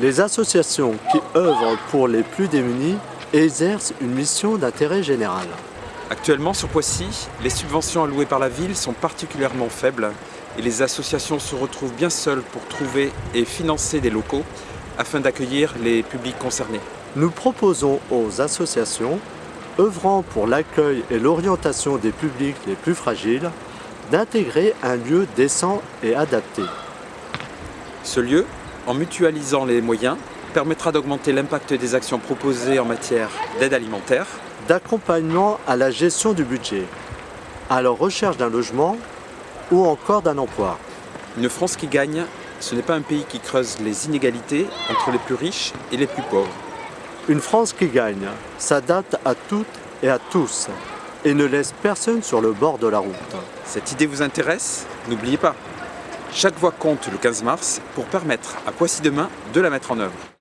Les associations qui œuvrent pour les plus démunis exercent une mission d'intérêt général. Actuellement, sur Poissy, les subventions allouées par la ville sont particulièrement faibles et les associations se retrouvent bien seules pour trouver et financer des locaux afin d'accueillir les publics concernés. Nous proposons aux associations œuvrant pour l'accueil et l'orientation des publics les plus fragiles d'intégrer un lieu décent et adapté. Ce lieu, en mutualisant les moyens, permettra d'augmenter l'impact des actions proposées en matière d'aide alimentaire, d'accompagnement à la gestion du budget, à la recherche d'un logement ou encore d'un emploi. Une France qui gagne, ce n'est pas un pays qui creuse les inégalités entre les plus riches et les plus pauvres. Une France qui gagne s'adapte à toutes et à tous et ne laisse personne sur le bord de la route. Cette idée vous intéresse? N'oubliez pas, chaque voix compte le 15 mars pour permettre à Poissy Demain de la mettre en œuvre.